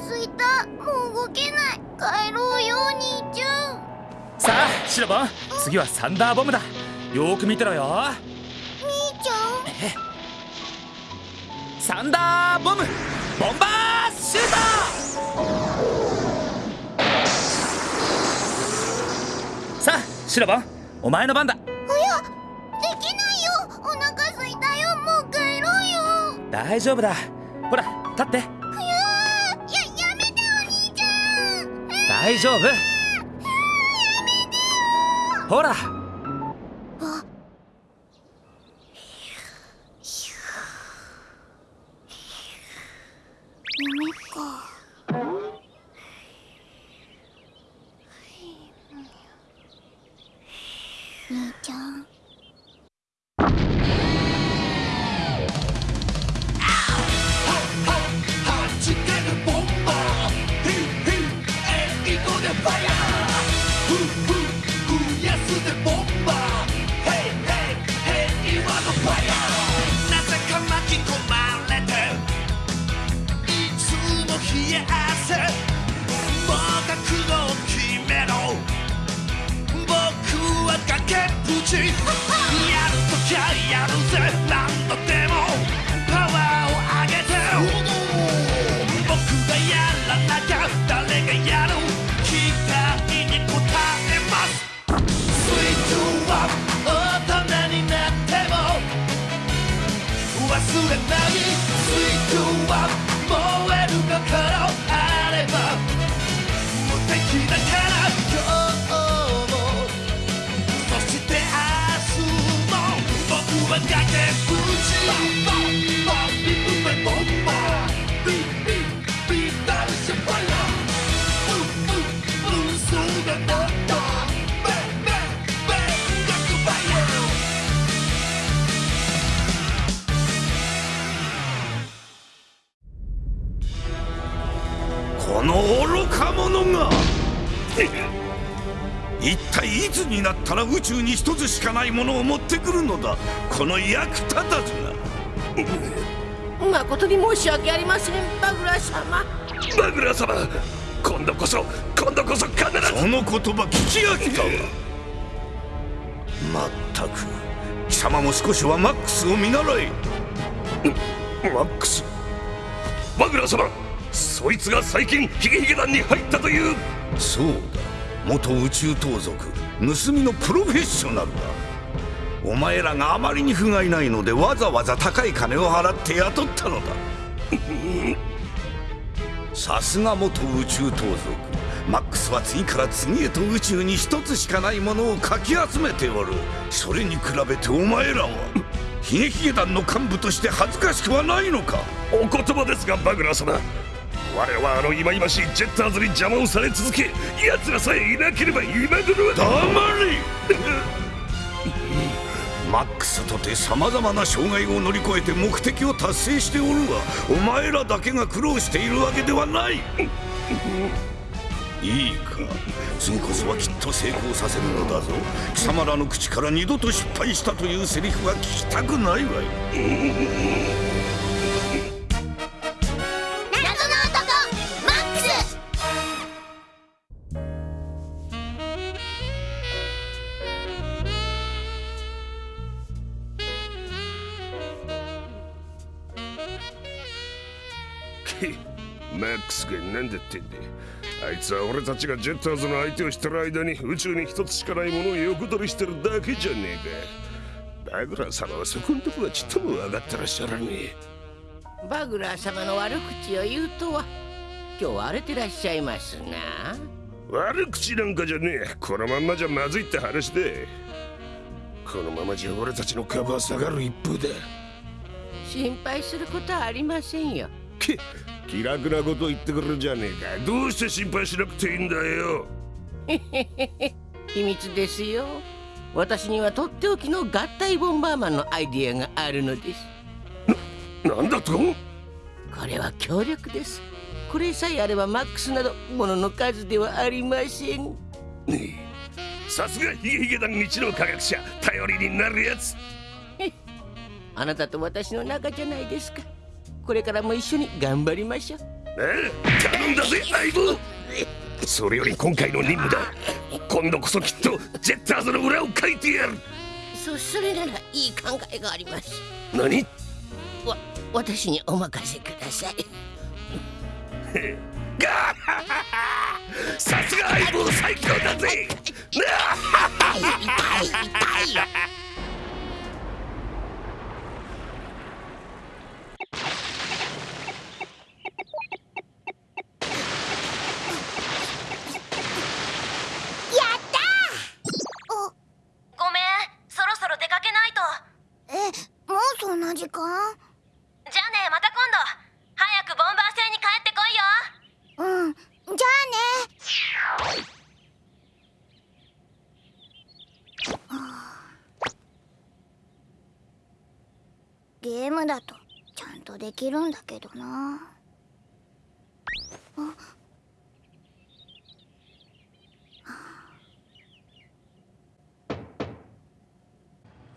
すいた。もう動けない。帰ろうよお兄ちゃん。さあシロボン。次はサンダーボムだ。よーく見てろよ。兄ちゃん。サンダーボム。ボンバーシュートさあシロボン。お前の番だ。いやできないよ。お腹すいたよ。もう帰ろうよ。大丈夫だ。ほら立って大丈夫。ほら。つになったら宇宙に一つしかないものを持ってくるのだ。この役立たずが誠に申し訳ありませんバグラ様。バグラ様今度こそ今度こそ必ず。その言葉聞き飽きたわ。まったく貴様も少しはマックスを見習え。マックス？バグラ様そいつが最近ヒゲヒゲ団に入ったという。そうだ元宇宙盗賊盗みのプロフェッショナルだ。お前らがあまりに不甲斐ないのでわざわざ高い金を払って雇ったのだ。さすが元宇宙盗賊マックスは次から次へと宇宙に一つしかないものをかき集めておる。それに比べてお前らは ヒゲヒゲ団の幹部として恥ずかしくはないのか。お言葉ですがバグラ様。我はあの忌々しいジェッターズに邪魔をされ続け奴らさえいなければ今頃は黙れ マックスとて様々な障害を乗り越えて目的を達成しておるがお前らだけが苦労しているわけではない。いいか。次こそはきっと成功させるのだぞ。貴様らの口から二度と失敗したというセリフは聞きたくないわい。ックスが何だってんであいつは俺たちがジェッターズの相手をしてる間に宇宙に一つしかないものを横取りしてるだけじゃねえか。バグラー様はそこんとこはちっとも分かってらっしゃらねえ。バグラー様の悪口を言うとは今日荒れてらっしゃいますな。悪口なんかじゃねえ。このまんまじゃまずいって話で。このままじゃ俺たちの株は下がる一方だ。心配することはありませんよ。け気楽なこと言ってくるじゃねえか。どうして心配しなくていいんだよ。秘密ですよ。私にはとっておきの合体ボンバーマンのアイディアがあるのです。な、なんだと？これは強力です。これさえあればマックスなどものの数ではありません。さすがヒゲヒゲ団一の科学者。頼りになるやつ。あなたと私の仲じゃないですかこれからも一緒に頑張りましょう。頼んだぜ相棒。それより今回の任務だ。今度こそきっとジェッターズの裏をかいてやる。そそれならいい考えがあります。何？わ私にお任せください。ガーハハハ。さすが相棒最強だぜ。痛い痛い痛いよやったーごめんそろそろ出かけないとえもうそんな時間じゃあねまた今度早くボンバー星に帰ってこいようんじゃあねゲームだとちゃんとできるんだけどな。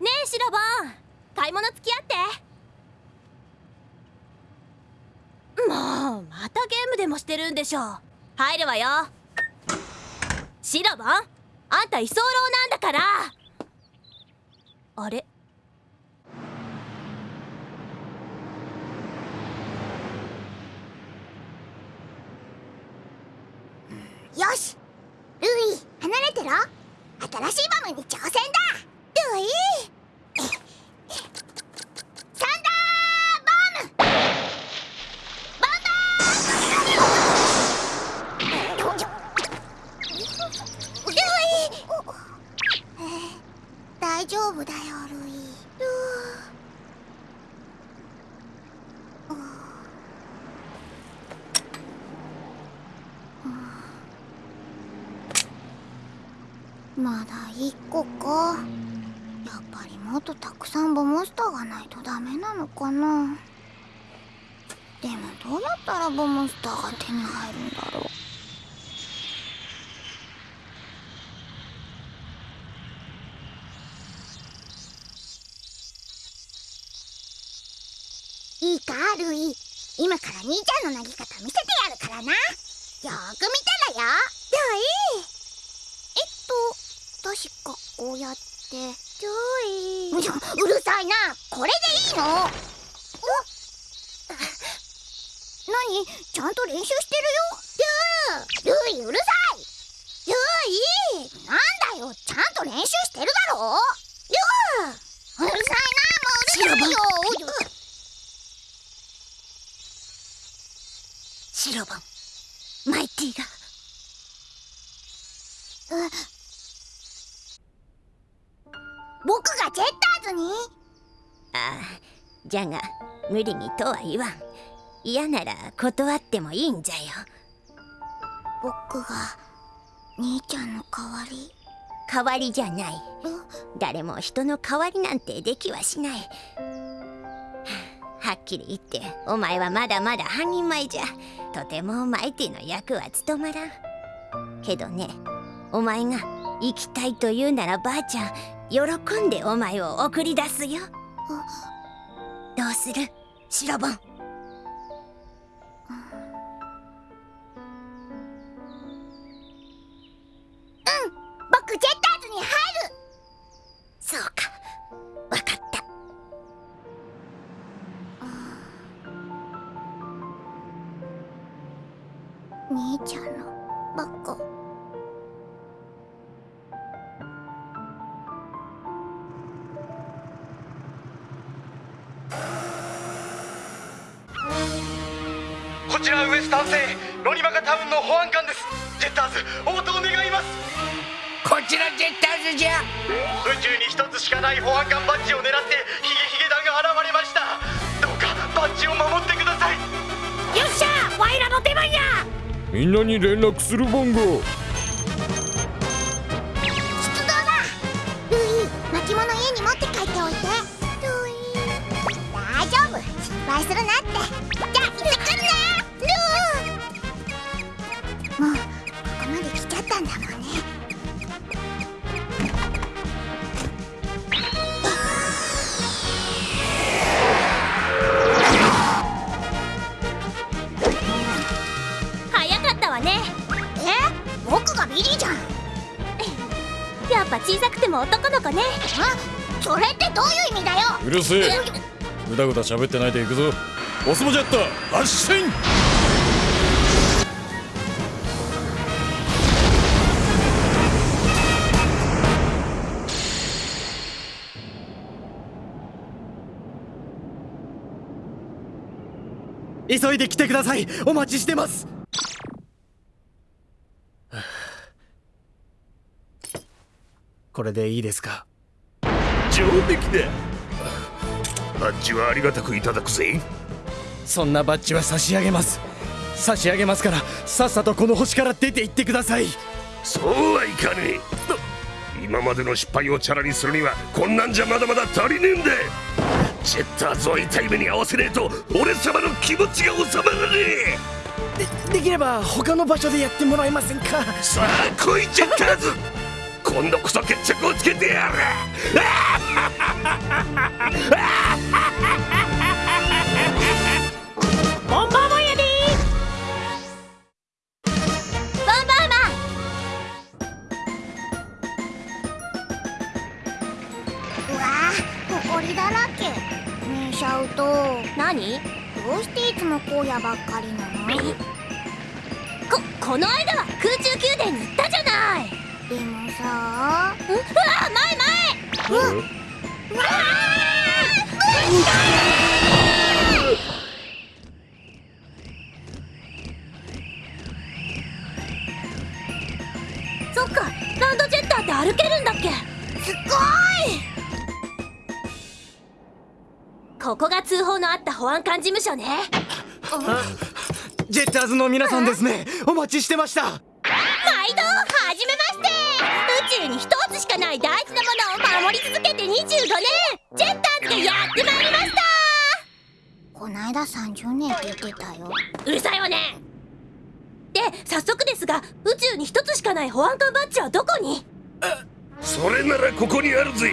ねえシロボン。買い物付き合って。もうまたゲームでもしてるんでしょ。入るわよ。シロボンあんた居候なんだからあれよしルイ離れてろ新しいバムに挑戦だルイサンダーバームバンバールイ大丈夫だよルイルまだ一個かやっぱりもっとたくさんボモンスターがないとダメなのかな？でもどうやったらボモンスターが手に入るんだろう？いいかルイ今から兄ちゃんの投げ方見せてやるからな。よーく見たらよ。ルイえっと確かこうやってルイうるさいな。これでいいの？お何？ちゃんと練習してるよ。ルールイうるさい。なんだよ。ちゃんと練習してるだろ。うるさいな。もううるさいよ。シロボン。マイティが。僕じゃが無理にとは言わん。嫌なら断ってもいいんじゃよ。僕が兄ちゃんの代わり？代わりじゃない。う誰も人の代わりなんてできはしない。はっきり言ってお前はまだまだ半人前じゃ。とてもマイティの役は務まらん。けどねお前が行きたいと言うならばあちゃん喜んでお前を送り出すよどうする？シロボン。ちらジェッターズじゃ。宇宙に一つしかない保安官バッジを狙ってヒゲヒゲ団が現れました。どうかバッジを守ってください。よっしゃワイらの出番や。みんなに連絡するボンギリじゃん。やっぱ小さくても男の子ね。あそれってどういう意味だよ。うるせえ。ぐだぐだ喋ってないで行くぞ。ジェッ発進!急いで来てください。お待ちしてます。これでいいですか？上出来だバッジはありがたくいただくぜ。そんなバッジは差し上げます。差し上げますからさっさとこの星から出て行ってください。そうはいかねえ。今までの失敗をチャラにするにはこんなんじゃまだまだ足りねえんだ。ジェッターズを痛い目に合わせねえと俺様の気持ちが収まらねでできれば他の場所でやってもらえませんか？えさあ来いジェッターズ今度こそ決着をつけてやる。ボンバーマンやで。ボンバーマうわーほこりだらけ。ねえシャウトン何？どうしていつも荒野ばっかりなの？ここの間は空中宮殿に行ったじゃないでもさう。うわ前前うわそっかランドジェッターって歩けるんだっけ？すごい。ここが通報のあった保安官事務所ね。ジェッターズの皆さんですね。お待ちしてました。毎度はじめまして。宇宙に一つしかない大事なものを守り続けて25年。ジェッターズがやってまいりましたこないだ30年って言ってたようるさいわね。で早速ですが宇宙に一つしかない保安官バッジはどこに？それならここにあるぜ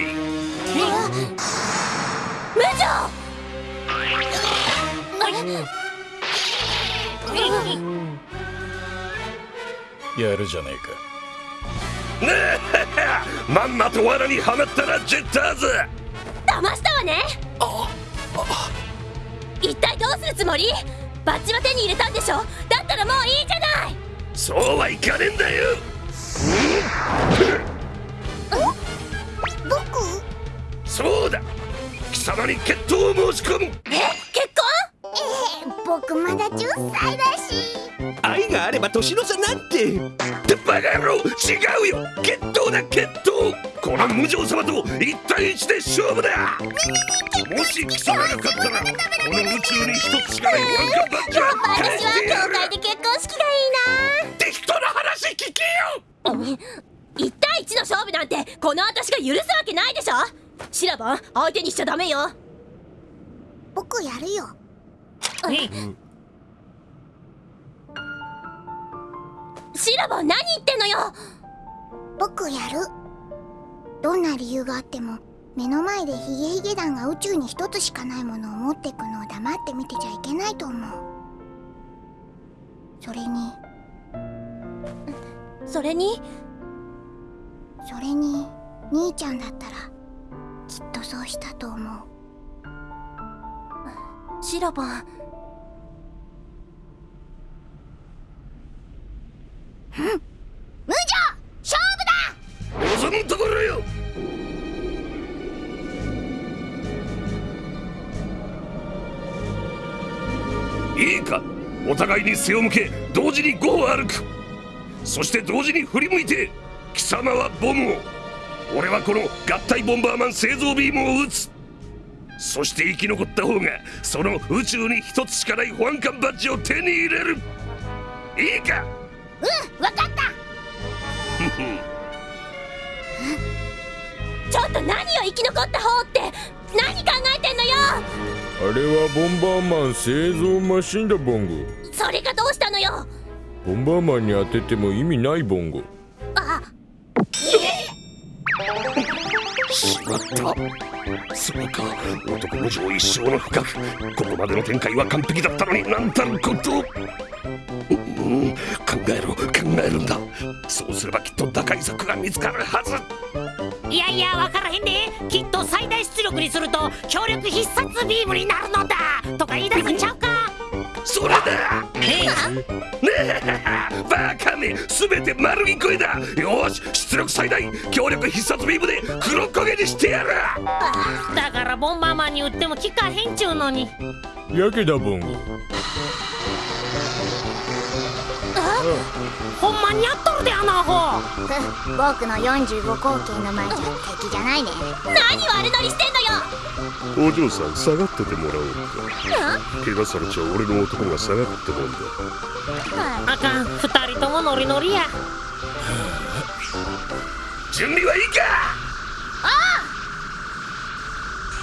無情。やるじゃねえか まんまと罠にはまったなジェッターズ。騙したわね。一体どうするつもり？バッジは手に入れたんでしょ？だったらもういいじゃない。そうはいかねえんだよ。僕？そうだ。貴様に決闘を申し込む。え？結婚？えー、僕まだ10歳だし愛があれば年の差なんてってバカ野郎違うよ。決闘だ決闘。この無情様と一対一で勝負だ。もし貴様が勝ったらこの宇宙に一つしかないワンカンバッジは返私してやるは教会で結婚式がい適当な話聞けよ。いな1対1の勝負なんてこの私が許すわけないでしょ。シラバン相手にしちゃダメよ。僕やるよシラバン何言ってんのよ。僕やる。どんな理由があっても目の前でヒゲヒゲ団が宇宙に一つしかないものを持ってくのを黙って見てちゃいけないと思う。それに。それに？それに兄ちゃんだったらきっとそうしたと思う。シラバン無情勝負だ。望むところよ。いいか。お互いに背を向け同時に5を歩く。そして同時に振り向いて貴様はボムを。俺はこの合体ボンバーマン製造ビームを撃つ。そして生き残った方がその宇宙に一つしかない保安官バッジを手に入れる。いいか。うんわかった。ちょっと何よ生き残った方って何考えてんのよ。あれはボンバーマン製造マシンだボンゴそれがどうしたのよ。ボンバーマンに当てても意味ないボンゴあしまった。そうか男無情一生の深くここまでの展開は完璧だったのになんたることうんうん考えろ考えるんだ。そうすればきっと打開策が見つかるはず。いやいや分からへんで。きっと最大出力にすると強力必殺ビームになるのだ。とか言い出すんちゃうか。それだ。えねえ。バカめ。全て丸聞こえだ。よし出力最大。強力必殺ビームで黒焦げにしてやる。だからボンバーマンに撃っても効かへんちゅうのに。やけだボンほんまにやっとるであのアホ。ふ僕の45口径の前じゃ敵じゃないね。何悪乗りしてんのよ。お嬢さん下がっててもらおうか。怪我されちゃう俺の男が下がってもんだ。あ。かん二人ともノリノリや。準備はいいか。あ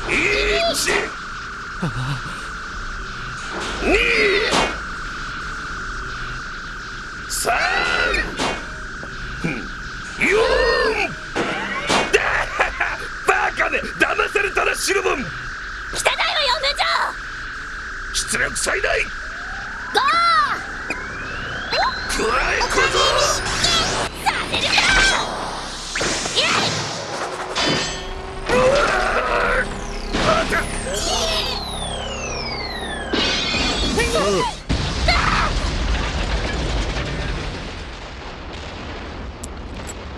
あ一二三四だバカめ騙されたらシルボン汚いわよ無情出力最大。ゴ食らえ小僧ー。させるかイエイ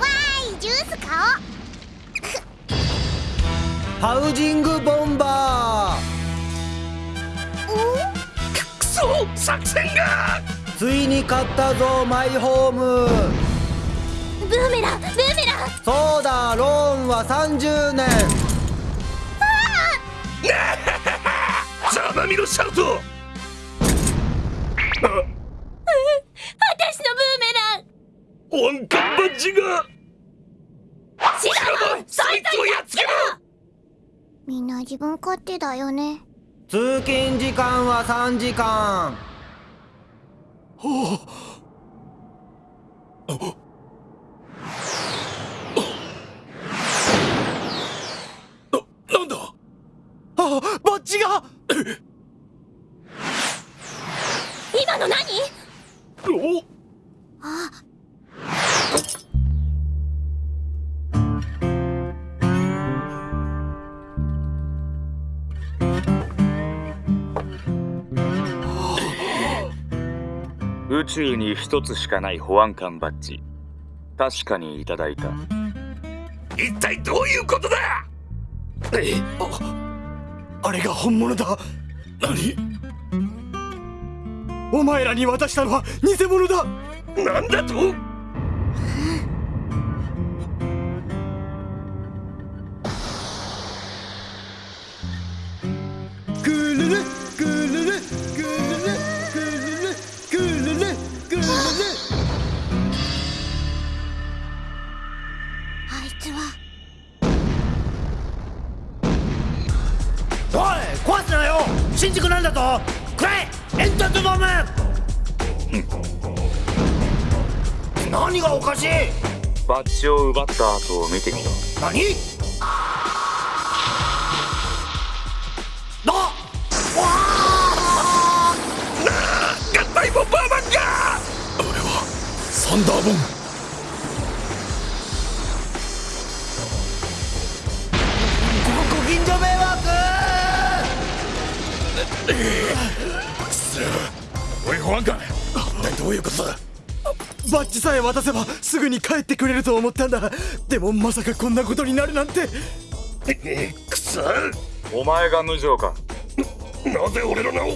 わーいジュース買ハウジングボンバ作戦が！ーついに買ったぞマイホーム。ブーメランブーメラン！そうだローンは30年。ざまみろシャウト私のブーメラン！保安官バッジが！シラモンそいつをやっつけろ！みんな自分勝手だよね。通勤時間は3時間な 宙に一つしかない保安官バッジ。確かにいただいた。一体どういうことだ？えあれが本物だ。何？お前らに渡したのは偽物だ。なんだと？バッジを奪った後を見てみろ何？あ！合体ボンバーマンがサンダーボン。バッジさえ渡せばすぐに帰ってくれると思ったんだ。でもまさかこんなことになるなんて。くそ。お前が無情か。なぜ俺の名を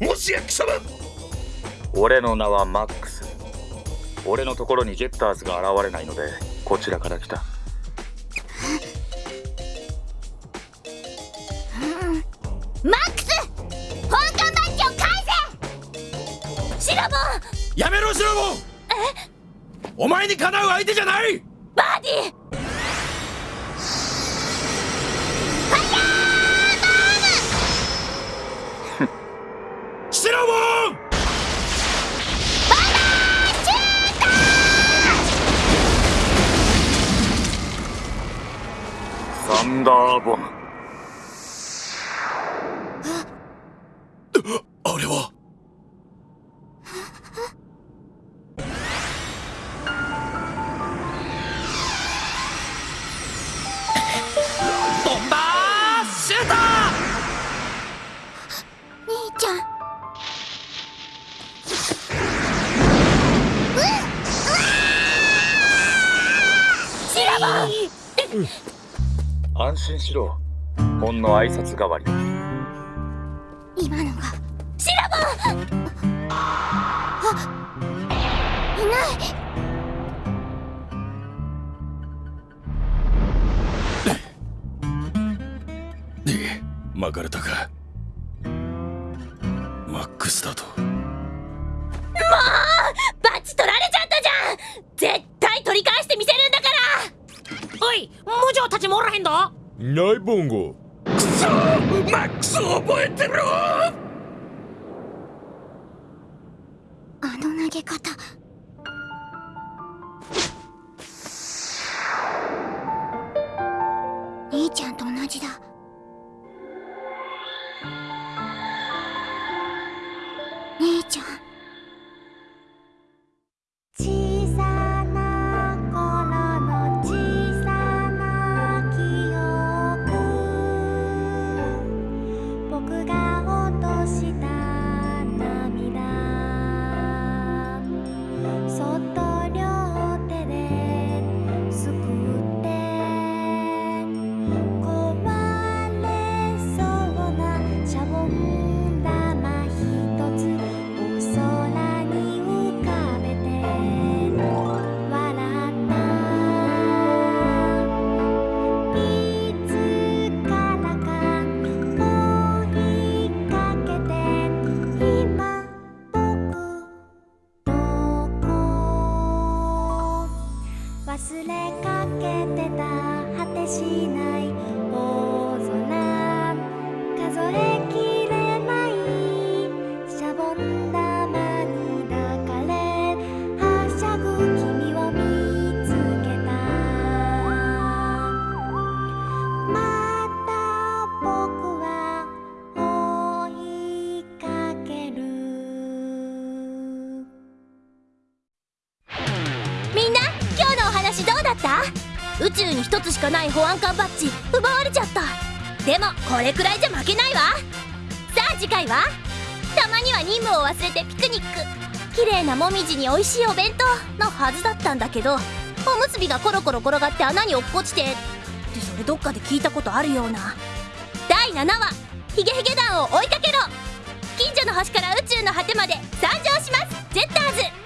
もしや貴様。俺の名はマックス。俺のところにジェッターズが現れないのでこちらから来た。マックス本官バッジを返せ。シラボン。やめろシラボンお前にかなう相手じゃない！バーディ！ーシラボンサンダーボム安心しろ。ほんの挨拶代わり。今のがシラバいない。巻かれたか。マックスだと文字たちもおらへんどないボンゴくそマックスを覚えてろあの投げ方ない保安官バッジ奪われちゃった。でもこれくらいじゃ負けないわ。さあ次回は？たまには任務を忘れてピクニック。綺麗なもみじに美味しいお弁当のはずだったんだけどおむすびがコロコロ転がって穴に落っこちてってそれどっかで聞いたことあるような。第7話。ヒゲヒゲ団を追いかけろ。近所の星から宇宙の果てまで参上します。ジェッターズ。